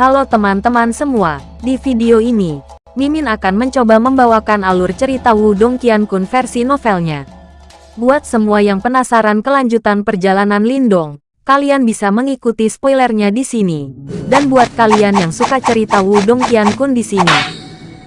Halo teman-teman semua, di video ini, Mimin akan mencoba membawakan alur cerita Wudong Qiankun versi novelnya. Buat semua yang penasaran kelanjutan perjalanan Lindong, kalian bisa mengikuti spoilernya di sini. Dan buat kalian yang suka cerita Wudong Qiankun di sini,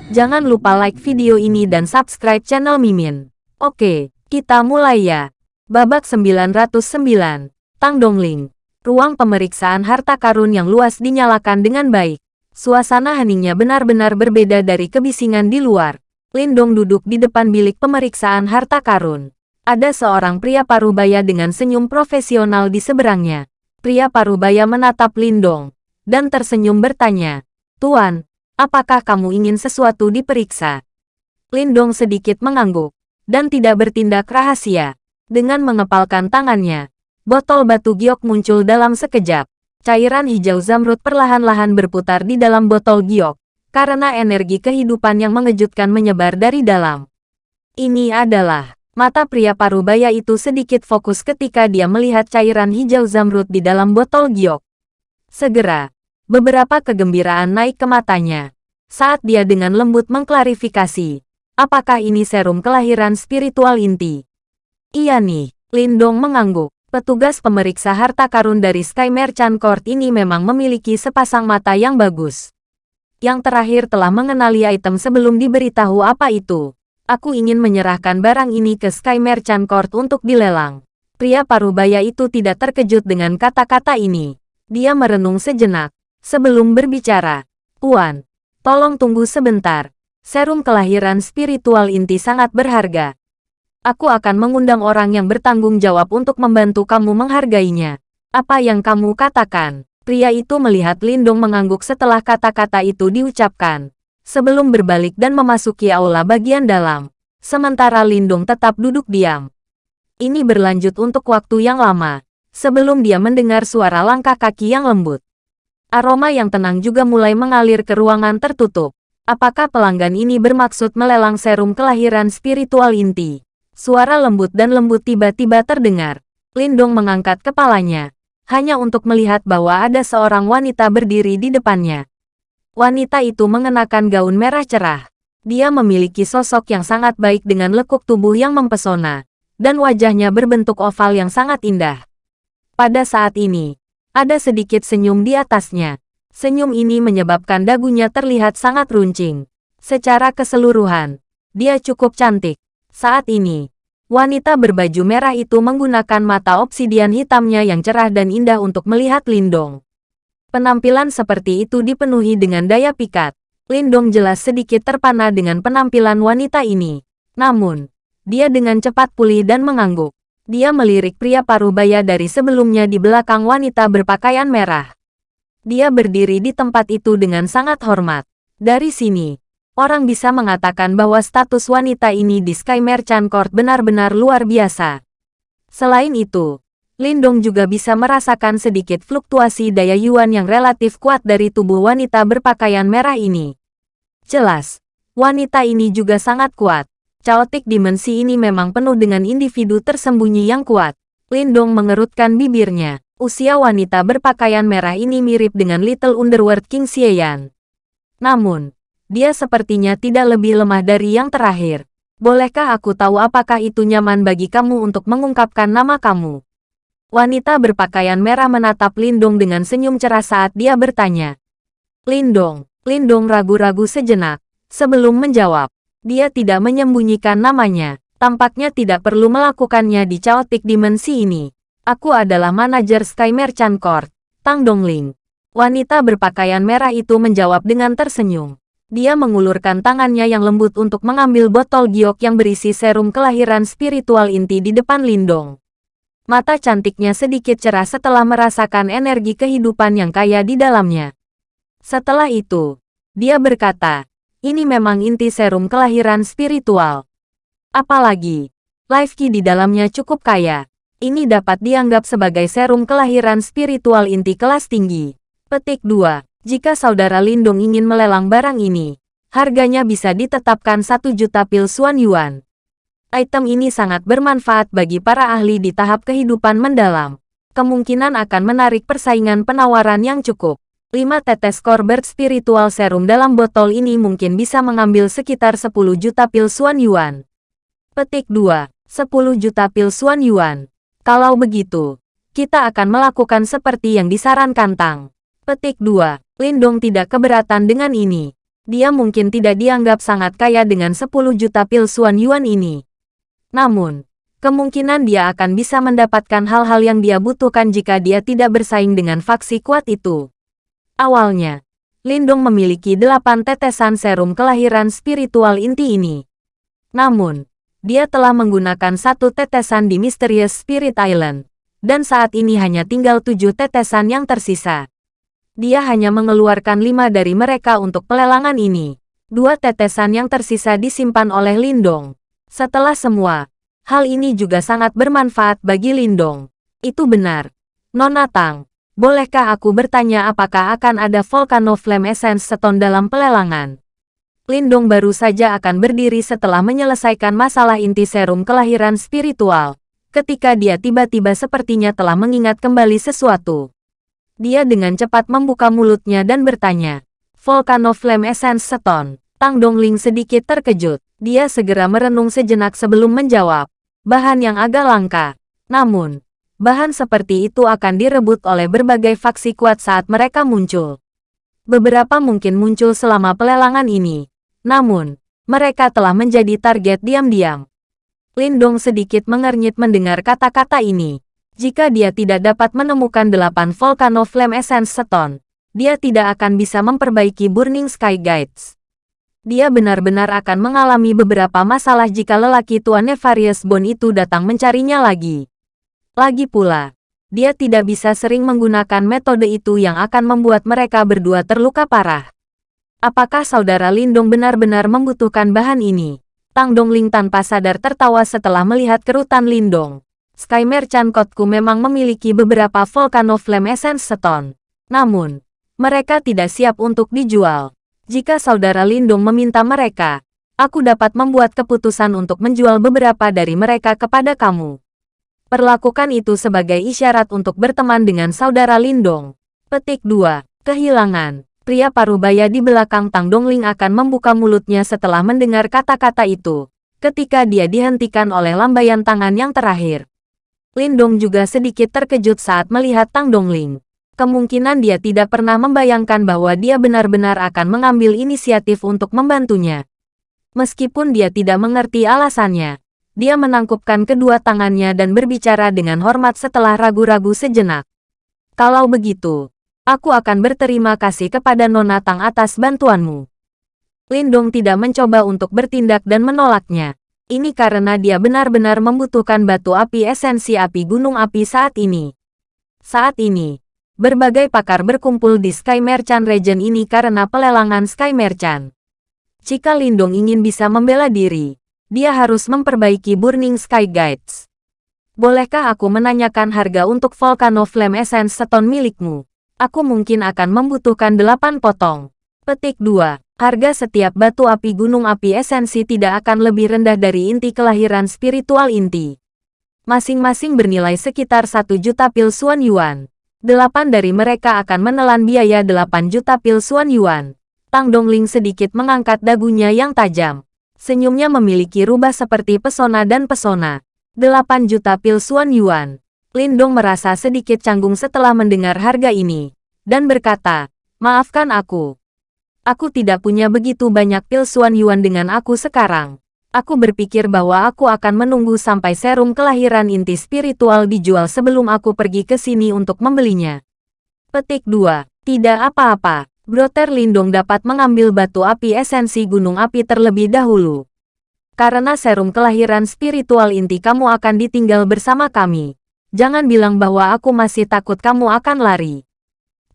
jangan lupa like video ini dan subscribe channel Mimin. Oke, kita mulai ya. Babak 909, Tang Dongling. Ruang pemeriksaan harta karun yang luas dinyalakan dengan baik. Suasana heningnya benar-benar berbeda dari kebisingan di luar. Lindong duduk di depan bilik pemeriksaan harta karun. Ada seorang pria parubaya dengan senyum profesional di seberangnya. Pria parubaya menatap Lindong dan tersenyum bertanya, Tuan, apakah kamu ingin sesuatu diperiksa? Lindong sedikit mengangguk dan tidak bertindak rahasia. Dengan mengepalkan tangannya, Botol batu giok muncul dalam sekejap. Cairan hijau zamrud perlahan-lahan berputar di dalam botol giok, karena energi kehidupan yang mengejutkan menyebar dari dalam. Ini adalah mata pria parubaya itu sedikit fokus ketika dia melihat cairan hijau zamrud di dalam botol giok. Segera, beberapa kegembiraan naik ke matanya saat dia dengan lembut mengklarifikasi, apakah ini serum kelahiran spiritual inti? Iya nih, Lindong mengangguk. Petugas pemeriksa harta karun dari Sky Merchant Court ini memang memiliki sepasang mata yang bagus. Yang terakhir telah mengenali item sebelum diberitahu apa itu. Aku ingin menyerahkan barang ini ke Sky Merchant Court untuk dilelang. Pria parubaya itu tidak terkejut dengan kata-kata ini. Dia merenung sejenak. Sebelum berbicara, Puan, tolong tunggu sebentar. Serum kelahiran spiritual inti sangat berharga. Aku akan mengundang orang yang bertanggung jawab untuk membantu kamu menghargainya. Apa yang kamu katakan? Pria itu melihat Lindong mengangguk setelah kata-kata itu diucapkan. Sebelum berbalik dan memasuki aula bagian dalam. Sementara Lindong tetap duduk diam. Ini berlanjut untuk waktu yang lama. Sebelum dia mendengar suara langkah kaki yang lembut. Aroma yang tenang juga mulai mengalir ke ruangan tertutup. Apakah pelanggan ini bermaksud melelang serum kelahiran spiritual inti? Suara lembut dan lembut tiba-tiba terdengar. Lindong mengangkat kepalanya, hanya untuk melihat bahwa ada seorang wanita berdiri di depannya. Wanita itu mengenakan gaun merah cerah. Dia memiliki sosok yang sangat baik dengan lekuk tubuh yang mempesona, dan wajahnya berbentuk oval yang sangat indah. Pada saat ini, ada sedikit senyum di atasnya. Senyum ini menyebabkan dagunya terlihat sangat runcing. Secara keseluruhan, dia cukup cantik. Saat ini, wanita berbaju merah itu menggunakan mata obsidian hitamnya yang cerah dan indah untuk melihat Lindong. Penampilan seperti itu dipenuhi dengan daya pikat. Lindong jelas sedikit terpana dengan penampilan wanita ini. Namun, dia dengan cepat pulih dan mengangguk. Dia melirik pria parubaya dari sebelumnya di belakang wanita berpakaian merah. Dia berdiri di tempat itu dengan sangat hormat. Dari sini, orang bisa mengatakan bahwa status wanita ini di Sky Merchant Court benar-benar luar biasa. Selain itu, Lindong juga bisa merasakan sedikit fluktuasi daya yuan yang relatif kuat dari tubuh wanita berpakaian merah ini. Jelas, wanita ini juga sangat kuat. Chaotic dimensi ini memang penuh dengan individu tersembunyi yang kuat. Lindong mengerutkan bibirnya. Usia wanita berpakaian merah ini mirip dengan Little Underworld King Xieyan. Namun, dia sepertinya tidak lebih lemah dari yang terakhir. Bolehkah aku tahu apakah itu nyaman bagi kamu untuk mengungkapkan nama kamu? Wanita berpakaian merah menatap Lindong dengan senyum cerah saat dia bertanya. Lindong, Lindong ragu-ragu sejenak. Sebelum menjawab, dia tidak menyembunyikan namanya. Tampaknya tidak perlu melakukannya di Chaotic Dimensi ini. Aku adalah manajer Sky Merchant Court, Tang Dongling. Wanita berpakaian merah itu menjawab dengan tersenyum. Dia mengulurkan tangannya yang lembut untuk mengambil botol giok yang berisi serum kelahiran spiritual inti di depan Lindong. Mata cantiknya sedikit cerah setelah merasakan energi kehidupan yang kaya di dalamnya. Setelah itu, dia berkata, ini memang inti serum kelahiran spiritual. Apalagi, life key di dalamnya cukup kaya. Ini dapat dianggap sebagai serum kelahiran spiritual inti kelas tinggi. Petik 2. Jika saudara Lindung ingin melelang barang ini, harganya bisa ditetapkan 1 juta pil Suan Yuan. Item ini sangat bermanfaat bagi para ahli di tahap kehidupan mendalam. Kemungkinan akan menarik persaingan penawaran yang cukup. 5 tetes Corbett Spiritual Serum dalam botol ini mungkin bisa mengambil sekitar 10 juta pil Suan Yuan. Petik 2. 10 juta pil Suan Yuan. Kalau begitu, kita akan melakukan seperti yang disarankan Tang. Petik 2. Lindong tidak keberatan dengan ini. Dia mungkin tidak dianggap sangat kaya dengan 10 juta pil Suan Yuan ini. Namun, kemungkinan dia akan bisa mendapatkan hal-hal yang dia butuhkan jika dia tidak bersaing dengan faksi kuat itu. Awalnya, Lindong memiliki delapan tetesan serum kelahiran spiritual inti ini. Namun, dia telah menggunakan satu tetesan di Mysterious Spirit Island, dan saat ini hanya tinggal tujuh tetesan yang tersisa. Dia hanya mengeluarkan lima dari mereka untuk pelelangan ini. Dua tetesan yang tersisa disimpan oleh Lindong. Setelah semua, hal ini juga sangat bermanfaat bagi Lindong. Itu benar. Nona Tang, Bolehkah aku bertanya apakah akan ada Volcano Flame Essence Stone dalam pelelangan? Lindong baru saja akan berdiri setelah menyelesaikan masalah inti serum kelahiran spiritual. Ketika dia tiba-tiba sepertinya telah mengingat kembali sesuatu. Dia dengan cepat membuka mulutnya dan bertanya, Volcano Flame Essence Stone. Tang Dongling sedikit terkejut. Dia segera merenung sejenak sebelum menjawab. Bahan yang agak langka. Namun, bahan seperti itu akan direbut oleh berbagai faksi kuat saat mereka muncul. Beberapa mungkin muncul selama pelelangan ini. Namun, mereka telah menjadi target diam-diam. Lindong sedikit mengernyit mendengar kata-kata ini. Jika dia tidak dapat menemukan delapan Volcano Flame Essence Stone, dia tidak akan bisa memperbaiki Burning Sky Guides. Dia benar-benar akan mengalami beberapa masalah jika lelaki tua Nefarious Bone itu datang mencarinya lagi. Lagi pula, dia tidak bisa sering menggunakan metode itu yang akan membuat mereka berdua terluka parah. Apakah saudara Lindong benar-benar membutuhkan bahan ini? Tang Dongling tanpa sadar tertawa setelah melihat kerutan Lindong. Sky Merchant Kotku memang memiliki beberapa Volcano Flame Essence Stone. Namun, mereka tidak siap untuk dijual. Jika saudara Lindong meminta mereka, aku dapat membuat keputusan untuk menjual beberapa dari mereka kepada kamu. Perlakukan itu sebagai isyarat untuk berteman dengan saudara Lindong. Petik 2. Kehilangan. Pria parubaya di belakang Tang Dongling akan membuka mulutnya setelah mendengar kata-kata itu, ketika dia dihentikan oleh lambaian tangan yang terakhir. Lindong juga sedikit terkejut saat melihat Tang Dongling. Kemungkinan dia tidak pernah membayangkan bahwa dia benar-benar akan mengambil inisiatif untuk membantunya. Meskipun dia tidak mengerti alasannya, dia menangkupkan kedua tangannya dan berbicara dengan hormat setelah ragu-ragu sejenak. Kalau begitu, aku akan berterima kasih kepada Nona Tang atas bantuanmu. Lindong tidak mencoba untuk bertindak dan menolaknya. Ini karena dia benar-benar membutuhkan batu api esensi api gunung api saat ini. Saat ini, berbagai pakar berkumpul di Sky Merchant Region ini karena pelelangan Sky Merchant. Jika Lindong ingin bisa membela diri, dia harus memperbaiki Burning Sky Guides. Bolehkah aku menanyakan harga untuk Volcano Flame Essence Stone milikmu? Aku mungkin akan membutuhkan 8 potong. Petik 2. Harga setiap batu api gunung api esensi tidak akan lebih rendah dari inti kelahiran spiritual inti. Masing-masing bernilai sekitar 1 juta pil Suan Yuan. Delapan dari mereka akan menelan biaya 8 juta pil Suan Yuan. Tang Dongling sedikit mengangkat dagunya yang tajam. Senyumnya memiliki rubah seperti pesona dan pesona. 8 juta pil Suan Yuan. Lindong merasa sedikit canggung setelah mendengar harga ini. Dan berkata, maafkan aku. Aku tidak punya begitu banyak pil Suan Yuan dengan aku sekarang. Aku berpikir bahwa aku akan menunggu sampai serum kelahiran inti spiritual dijual sebelum aku pergi ke sini untuk membelinya. Petik 2. Tidak apa-apa. Broter Lindong dapat mengambil batu api esensi gunung api terlebih dahulu. Karena serum kelahiran spiritual inti kamu akan ditinggal bersama kami. Jangan bilang bahwa aku masih takut kamu akan lari.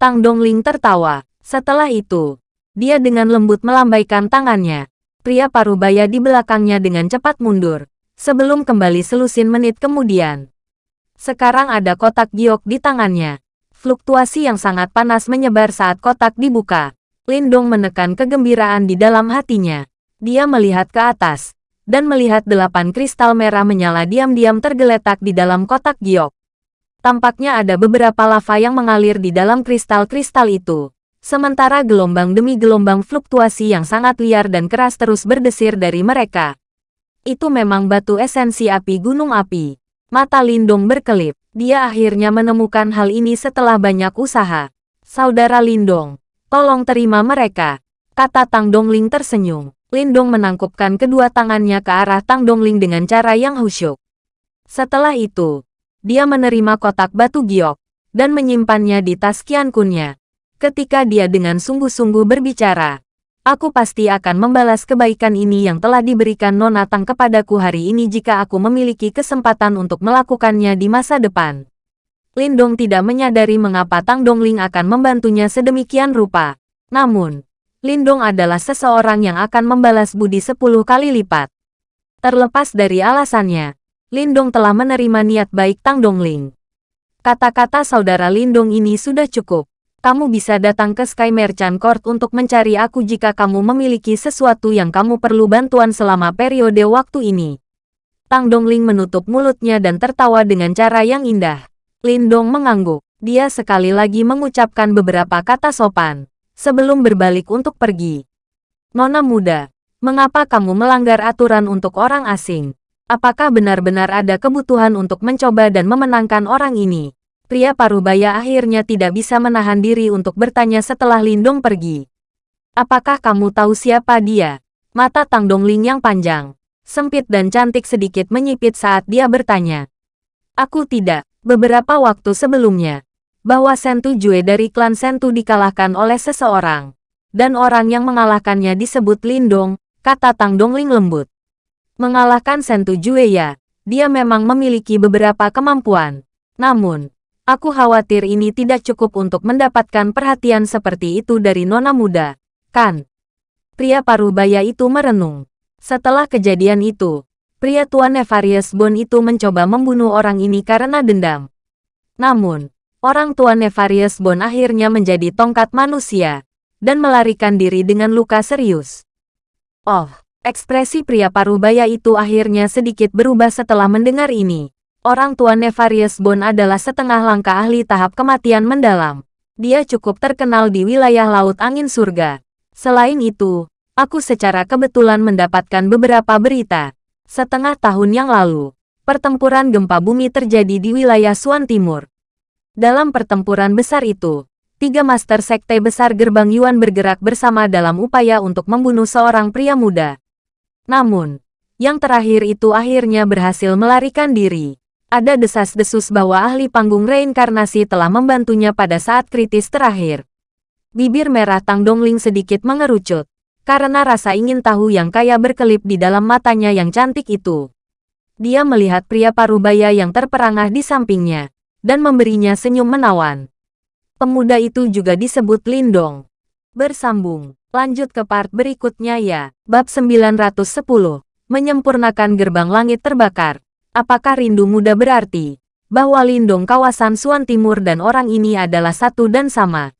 Tang Dongling tertawa. Setelah itu, dia dengan lembut melambaikan tangannya. Pria parubaya di belakangnya dengan cepat mundur. Sebelum kembali selusin menit kemudian. Sekarang ada kotak giok di tangannya. Fluktuasi yang sangat panas menyebar saat kotak dibuka. Lindong menekan kegembiraan di dalam hatinya. Dia melihat ke atas, dan melihat delapan kristal merah menyala diam-diam tergeletak di dalam kotak giok. Tampaknya ada beberapa lava yang mengalir di dalam kristal-kristal itu. Sementara gelombang demi gelombang fluktuasi yang sangat liar dan keras terus berdesir dari mereka. Itu memang batu esensi api gunung api. Mata Lindong berkelip. Dia akhirnya menemukan hal ini setelah banyak usaha. Saudara Lindong, tolong terima mereka. Kata Tang Dongling tersenyum. Lindong menangkupkan kedua tangannya ke arah Tang Dongling dengan cara yang khusyuk. Setelah itu, dia menerima kotak batu giok dan menyimpannya di tas Kian Kunnya. Ketika dia dengan sungguh-sungguh berbicara, aku pasti akan membalas kebaikan ini yang telah diberikan Nona Tang kepadaku hari ini jika aku memiliki kesempatan untuk melakukannya di masa depan. Lindong tidak menyadari mengapa Tang Dongling akan membantunya sedemikian rupa. Namun, Lindong adalah seseorang yang akan membalas budi sepuluh kali lipat. Terlepas dari alasannya, Lindong telah menerima niat baik Tang Dongling. Kata-kata saudara Lindong ini sudah cukup. Kamu bisa datang ke Sky Merchant Court untuk mencari aku jika kamu memiliki sesuatu yang kamu perlu bantuan selama periode waktu ini. Tang Dongling menutup mulutnya dan tertawa dengan cara yang indah. Lindong mengangguk. Dia sekali lagi mengucapkan beberapa kata sopan, sebelum berbalik untuk pergi. Nona muda, mengapa kamu melanggar aturan untuk orang asing? Apakah benar-benar ada kebutuhan untuk mencoba dan memenangkan orang ini? Pria parubaya akhirnya tidak bisa menahan diri untuk bertanya setelah Lindong pergi. Apakah kamu tahu siapa dia? Mata Tang Dongling yang panjang, sempit dan cantik sedikit menyipit saat dia bertanya. Aku tidak. Beberapa waktu sebelumnya, bahwa Sentu Jue dari klan Sentu dikalahkan oleh seseorang. Dan orang yang mengalahkannya disebut Lindong, kata Tang Dongling lembut. Mengalahkan Sentu Jue ya, dia memang memiliki beberapa kemampuan. Namun, Aku khawatir ini tidak cukup untuk mendapatkan perhatian seperti itu dari nona muda, kan? Pria parubaya itu merenung. Setelah kejadian itu, pria tua Nefarious Bone itu mencoba membunuh orang ini karena dendam. Namun, orang tua Nefarious Bone akhirnya menjadi tongkat manusia, dan melarikan diri dengan luka serius. Oh, ekspresi pria parubaya itu akhirnya sedikit berubah setelah mendengar ini. Orang tua Nefarious Bone adalah setengah langkah ahli tahap kematian mendalam. Dia cukup terkenal di wilayah Laut Angin Surga. Selain itu, aku secara kebetulan mendapatkan beberapa berita. Setengah tahun yang lalu, pertempuran gempa bumi terjadi di wilayah Suan Timur. Dalam pertempuran besar itu, tiga master sekte besar gerbang Yuan bergerak bersama dalam upaya untuk membunuh seorang pria muda. Namun, yang terakhir itu akhirnya berhasil melarikan diri. Ada desas-desus bahwa ahli panggung reinkarnasi telah membantunya pada saat kritis terakhir. Bibir merah Tang Dongling sedikit mengerucut, karena rasa ingin tahu yang kaya berkelip di dalam matanya yang cantik itu. Dia melihat pria parubaya yang terperangah di sampingnya, dan memberinya senyum menawan. Pemuda itu juga disebut Lindong. Bersambung, lanjut ke part berikutnya ya. Bab 910, menyempurnakan gerbang langit terbakar. Apakah rindu muda berarti bahwa Lindong kawasan Suan Timur dan orang ini adalah satu dan sama?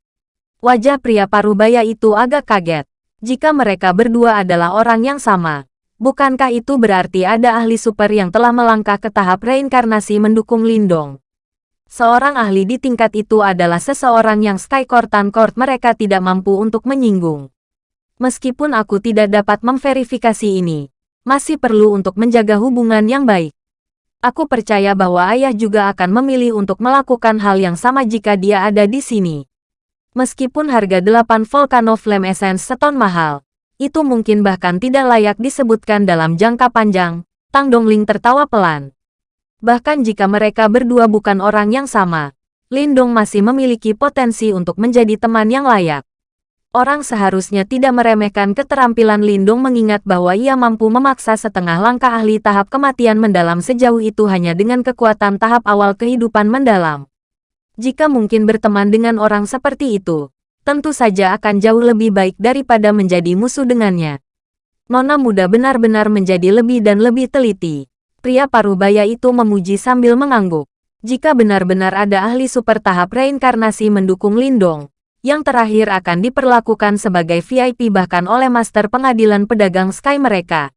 Wajah pria parubaya itu agak kaget. Jika mereka berdua adalah orang yang sama, bukankah itu berarti ada ahli super yang telah melangkah ke tahap reinkarnasi mendukung Lindong? Seorang ahli di tingkat itu adalah seseorang yang Sky Court Court mereka tidak mampu untuk menyinggung. Meskipun aku tidak dapat memverifikasi ini, masih perlu untuk menjaga hubungan yang baik. Aku percaya bahwa ayah juga akan memilih untuk melakukan hal yang sama jika dia ada di sini. Meskipun harga 8 Volcano Flame Essence seton mahal, itu mungkin bahkan tidak layak disebutkan dalam jangka panjang, Tang Dongling tertawa pelan. Bahkan jika mereka berdua bukan orang yang sama, Lindong masih memiliki potensi untuk menjadi teman yang layak. Orang seharusnya tidak meremehkan keterampilan Lindung mengingat bahwa ia mampu memaksa setengah langkah ahli tahap kematian mendalam sejauh itu hanya dengan kekuatan tahap awal kehidupan mendalam. Jika mungkin berteman dengan orang seperti itu, tentu saja akan jauh lebih baik daripada menjadi musuh dengannya. Nona muda benar-benar menjadi lebih dan lebih teliti. Pria parubaya itu memuji sambil mengangguk. Jika benar-benar ada ahli super tahap reinkarnasi mendukung Lindong, yang terakhir akan diperlakukan sebagai VIP bahkan oleh Master Pengadilan Pedagang Sky mereka.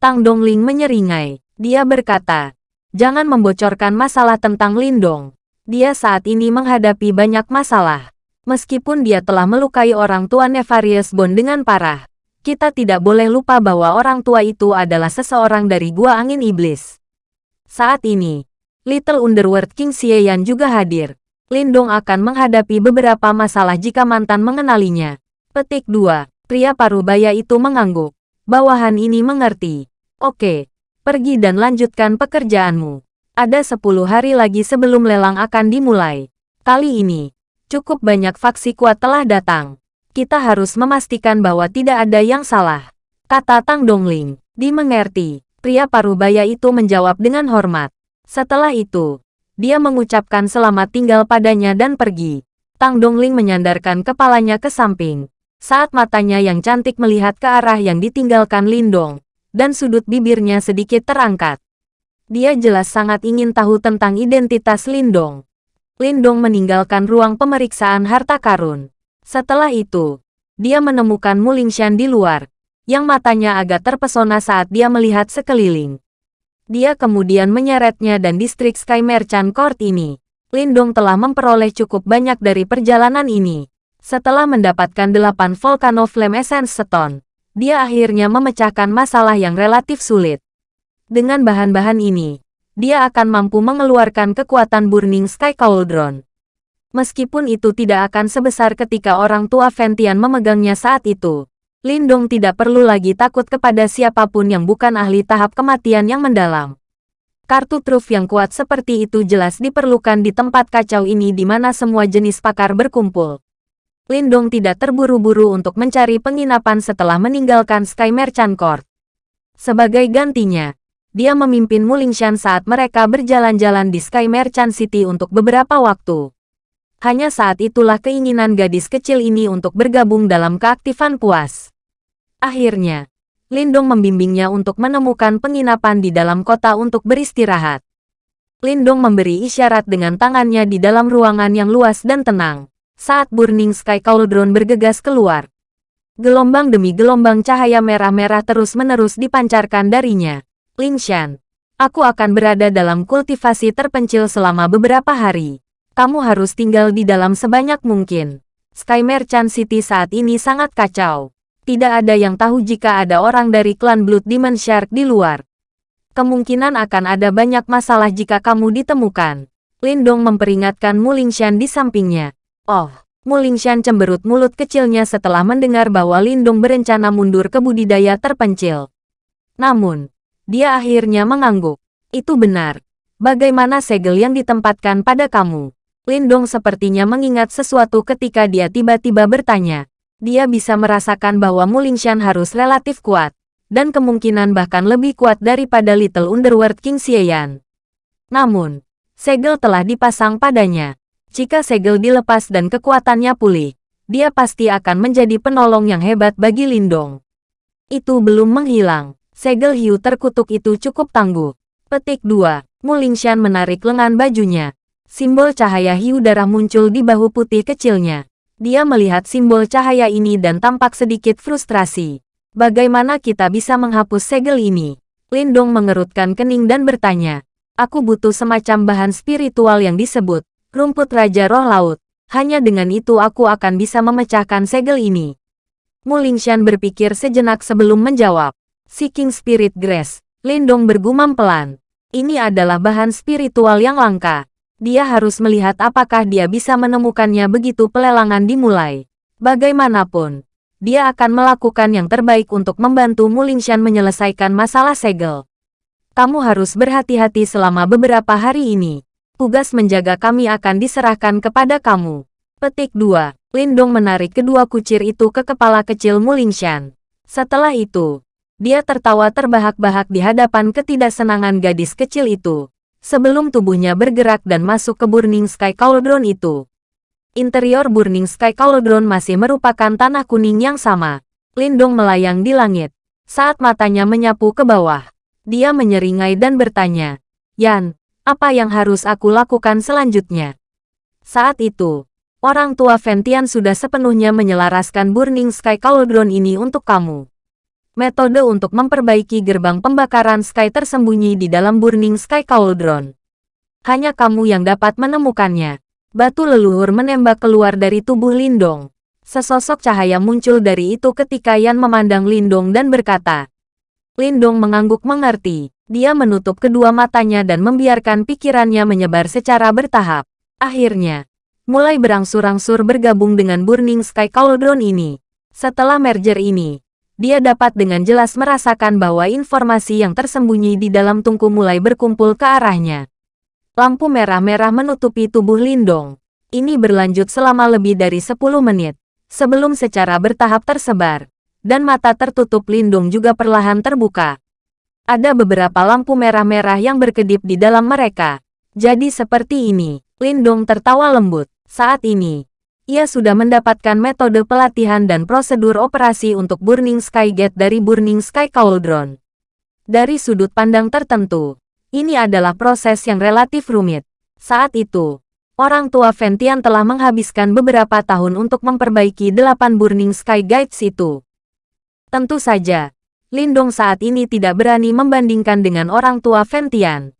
Tang Dongling menyeringai. Dia berkata, jangan membocorkan masalah tentang Lindong. Dia saat ini menghadapi banyak masalah. Meskipun dia telah melukai orang tua Nefarious Bond dengan parah, kita tidak boleh lupa bahwa orang tua itu adalah seseorang dari Gua Angin Iblis. Saat ini, Little Underworld King Xieyan juga hadir. Lindong akan menghadapi beberapa masalah jika mantan mengenalinya. Petik 2. Pria parubaya itu mengangguk. Bawahan ini mengerti. Oke, pergi dan lanjutkan pekerjaanmu. Ada 10 hari lagi sebelum lelang akan dimulai. Kali ini, cukup banyak faksi kuat telah datang. Kita harus memastikan bahwa tidak ada yang salah. Kata Tang Dongling. Dimengerti. Pria parubaya itu menjawab dengan hormat. Setelah itu, dia mengucapkan selamat tinggal padanya dan pergi. Tang Dongling menyandarkan kepalanya ke samping. Saat matanya yang cantik melihat ke arah yang ditinggalkan Lindong, dan sudut bibirnya sedikit terangkat. Dia jelas sangat ingin tahu tentang identitas Lindong. Lindong meninggalkan ruang pemeriksaan harta karun. Setelah itu, dia menemukan Mulingshan di luar, yang matanya agak terpesona saat dia melihat sekeliling. Dia kemudian menyeretnya dan distrik Sky Merchant Court ini. Lindong telah memperoleh cukup banyak dari perjalanan ini. Setelah mendapatkan 8 Volcano Flame Essence Stone, dia akhirnya memecahkan masalah yang relatif sulit. Dengan bahan-bahan ini, dia akan mampu mengeluarkan kekuatan Burning Sky Cauldron. Meskipun itu tidak akan sebesar ketika orang tua Ventian memegangnya saat itu, Lindong tidak perlu lagi takut kepada siapa pun yang bukan ahli tahap kematian yang mendalam. Kartu truf yang kuat seperti itu jelas diperlukan di tempat kacau ini di mana semua jenis pakar berkumpul. Lindong tidak terburu-buru untuk mencari penginapan setelah meninggalkan Sky Merchant Court. Sebagai gantinya, dia memimpin Mulingshan saat mereka berjalan-jalan di Sky Merchant City untuk beberapa waktu. Hanya saat itulah keinginan gadis kecil ini untuk bergabung dalam keaktifan puas. Akhirnya, Lindong membimbingnya untuk menemukan penginapan di dalam kota untuk beristirahat. Lindong memberi isyarat dengan tangannya di dalam ruangan yang luas dan tenang. Saat Burning Sky Cauldron bergegas keluar, gelombang demi gelombang cahaya merah-merah terus-menerus dipancarkan darinya. Lingshan, aku akan berada dalam kultivasi terpencil selama beberapa hari. Kamu harus tinggal di dalam sebanyak mungkin. Sky Merchant City saat ini sangat kacau. Tidak ada yang tahu jika ada orang dari klan Blood Demon Shark di luar. Kemungkinan akan ada banyak masalah jika kamu ditemukan. Lindong memperingatkan Mulingshan di sampingnya. Oh, Mulingshan cemberut mulut kecilnya setelah mendengar bahwa Lindong berencana mundur ke budidaya terpencil. Namun, dia akhirnya mengangguk. Itu benar. Bagaimana segel yang ditempatkan pada kamu? Lindong sepertinya mengingat sesuatu ketika dia tiba-tiba bertanya. Dia bisa merasakan bahwa Mulingshan harus relatif kuat, dan kemungkinan bahkan lebih kuat daripada Little Underworld King Xieyan. Namun, segel telah dipasang padanya. Jika segel dilepas dan kekuatannya pulih, dia pasti akan menjadi penolong yang hebat bagi Lindong. Itu belum menghilang. Segel hiu terkutuk itu cukup tangguh. Petik 2. Mulingshan menarik lengan bajunya. Simbol cahaya hiu darah muncul di bahu putih kecilnya. Dia melihat simbol cahaya ini dan tampak sedikit frustrasi. Bagaimana kita bisa menghapus segel ini? Lindong mengerutkan kening dan bertanya. Aku butuh semacam bahan spiritual yang disebut rumput Raja Roh Laut. Hanya dengan itu aku akan bisa memecahkan segel ini. Mulingshan berpikir sejenak sebelum menjawab. Seeking Spirit Grace. Lindong bergumam pelan. Ini adalah bahan spiritual yang langka. Dia harus melihat apakah dia bisa menemukannya begitu pelelangan dimulai. Bagaimanapun, dia akan melakukan yang terbaik untuk membantu Mulingshan menyelesaikan masalah segel. Kamu harus berhati-hati selama beberapa hari ini. Tugas menjaga kami akan diserahkan kepada kamu. Petik 2. Lindong menarik kedua kucir itu ke kepala kecil Mulingshan. Setelah itu, dia tertawa terbahak-bahak di hadapan ketidaksenangan gadis kecil itu, sebelum tubuhnya bergerak dan masuk ke Burning Sky Cauldron itu. Interior Burning Sky Cauldron masih merupakan tanah kuning yang sama. Lindong melayang di langit. Saat matanya menyapu ke bawah, dia menyeringai dan bertanya, Yan, apa yang harus aku lakukan selanjutnya? Saat itu, orang tua Ventian sudah sepenuhnya menyelaraskan Burning Sky Cauldron ini untuk kamu. Metode untuk memperbaiki gerbang pembakaran Sky tersembunyi di dalam Burning Sky Cauldron. Hanya kamu yang dapat menemukannya. Batu leluhur menembak keluar dari tubuh Lindong. Sesosok cahaya muncul dari itu ketika Yan memandang Lindong dan berkata. Lindong mengangguk mengerti. Dia menutup kedua matanya dan membiarkan pikirannya menyebar secara bertahap. Akhirnya, mulai berangsur-angsur bergabung dengan Burning Sky Cauldron ini. Setelah merger ini, dia dapat dengan jelas merasakan bahwa informasi yang tersembunyi di dalam tungku mulai berkumpul ke arahnya. Lampu merah-merah menutupi tubuh Lindong. Ini berlanjut selama lebih dari 10 menit, sebelum secara bertahap tersebar, dan mata tertutup Lindung juga perlahan terbuka. Ada beberapa lampu merah-merah yang berkedip di dalam mereka. Jadi seperti ini, Lindung tertawa lembut. Saat ini, ia sudah mendapatkan metode pelatihan dan prosedur operasi untuk Burning Sky Gate dari Burning Sky Cauldron. Dari sudut pandang tertentu, ini adalah proses yang relatif rumit. Saat itu, orang tua Ventian telah menghabiskan beberapa tahun untuk memperbaiki delapan Burning Sky Guides itu. Tentu saja, Lindong saat ini tidak berani membandingkan dengan orang tua Ventian.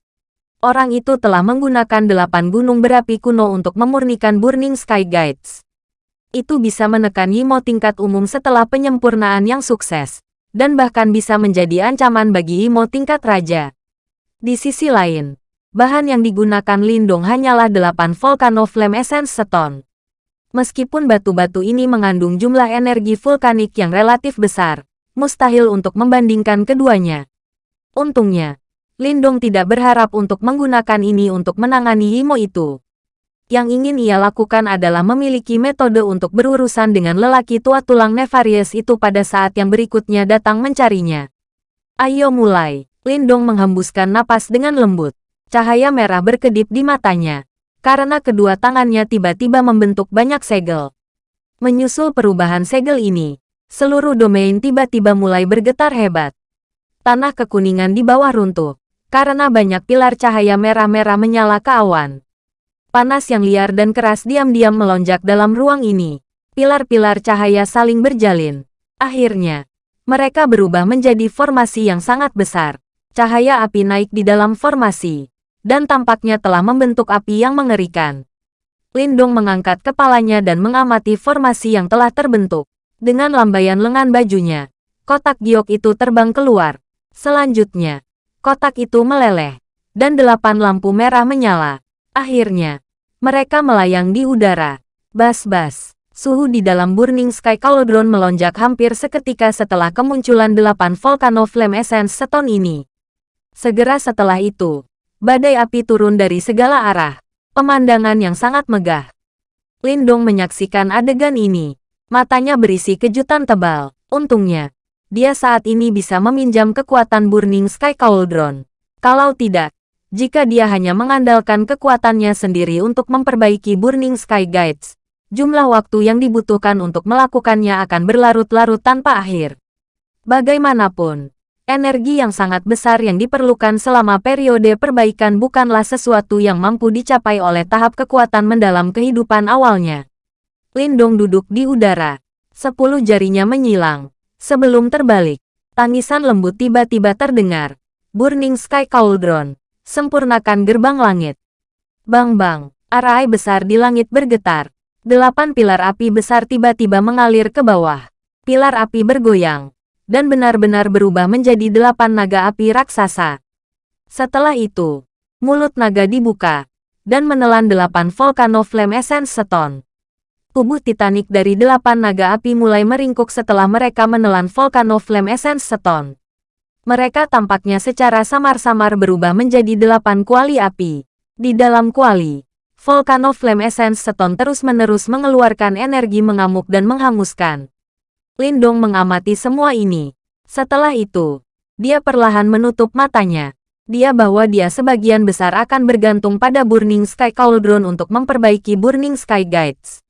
Orang itu telah menggunakan delapan gunung berapi kuno untuk memurnikan Burning Sky Guides. Itu bisa menekan Yimo tingkat umum setelah penyempurnaan yang sukses, dan bahkan bisa menjadi ancaman bagi Yimo tingkat raja. Di sisi lain, bahan yang digunakan Lindong hanyalah delapan Volcano Flame Essence Stone. Meskipun batu-batu ini mengandung jumlah energi vulkanik yang relatif besar, mustahil untuk membandingkan keduanya. Untungnya, Lindong tidak berharap untuk menggunakan ini untuk menangani Yimo itu. Yang ingin ia lakukan adalah memiliki metode untuk berurusan dengan lelaki tua tulang nefarious itu pada saat yang berikutnya datang mencarinya. Ayo mulai. Lindong menghembuskan napas dengan lembut. Cahaya merah berkedip di matanya. Karena kedua tangannya tiba-tiba membentuk banyak segel. Menyusul perubahan segel ini, seluruh domain tiba-tiba mulai bergetar hebat. Tanah kekuningan di bawah runtuh karena banyak pilar cahaya merah-merah menyala ke awan. Panas yang liar dan keras diam-diam melonjak dalam ruang ini. Pilar-pilar cahaya saling berjalin. Akhirnya, mereka berubah menjadi formasi yang sangat besar. Cahaya api naik di dalam formasi, dan tampaknya telah membentuk api yang mengerikan. Lindong mengangkat kepalanya dan mengamati formasi yang telah terbentuk. Dengan lambaian lengan bajunya, kotak giok itu terbang keluar. Selanjutnya, kotak itu meleleh, dan delapan lampu merah menyala. Akhirnya, mereka melayang di udara. Bas-bas, suhu di dalam Burning Sky Cauldron melonjak hampir seketika setelah kemunculan delapan Volcano Flame Essence Stone ini. Segera setelah itu, badai api turun dari segala arah. Pemandangan yang sangat megah. Lindong menyaksikan adegan ini. Matanya berisi kejutan tebal. Untungnya, dia saat ini bisa meminjam kekuatan Burning Sky Cauldron. Kalau tidak, jika dia hanya mengandalkan kekuatannya sendiri untuk memperbaiki Burning Sky Guides, jumlah waktu yang dibutuhkan untuk melakukannya akan berlarut-larut tanpa akhir. Bagaimanapun, energi yang sangat besar yang diperlukan selama periode perbaikan bukanlah sesuatu yang mampu dicapai oleh tahap kekuatan mendalam kehidupan awalnya. Lindong duduk di udara. Sepuluh jarinya menyilang. Sebelum terbalik, tangisan lembut tiba-tiba terdengar. Burning Sky Cauldron, sempurnakan gerbang langit. Bang-bang, arai besar di langit bergetar. Delapan pilar api besar tiba-tiba mengalir ke bawah. Pilar api bergoyang, dan benar-benar berubah menjadi delapan naga api raksasa. Setelah itu, mulut naga dibuka, dan menelan delapan Volcano Flame Essence Stone tubuh Titanic dari delapan naga api mulai meringkuk setelah mereka menelan Volcano Flame Essence Stone. Mereka tampaknya secara samar-samar berubah menjadi delapan kuali api. Di dalam kuali, Volcano Flame Essence Stone terus-menerus mengeluarkan energi mengamuk dan menghanguskan. Lindong mengamati semua ini. Setelah itu, dia perlahan menutup matanya. Dia bahwa dia sebagian besar akan bergantung pada Burning Sky Cauldron untuk memperbaiki Burning Sky Guides.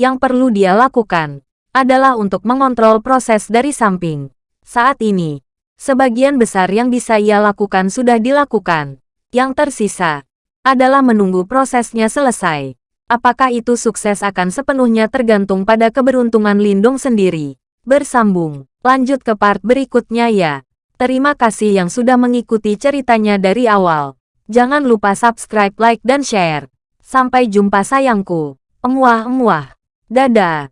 Yang perlu dia lakukan adalah untuk mengontrol proses dari samping. Saat ini, sebagian besar yang bisa ia lakukan sudah dilakukan. Yang tersisa adalah menunggu prosesnya selesai. Apakah itu sukses akan sepenuhnya tergantung pada keberuntungan Lindung sendiri. Bersambung, lanjut ke part berikutnya ya. Terima kasih yang sudah mengikuti ceritanya dari awal. Jangan lupa subscribe, like, dan share. Sampai jumpa sayangku. Emuah-emuah. Dadah.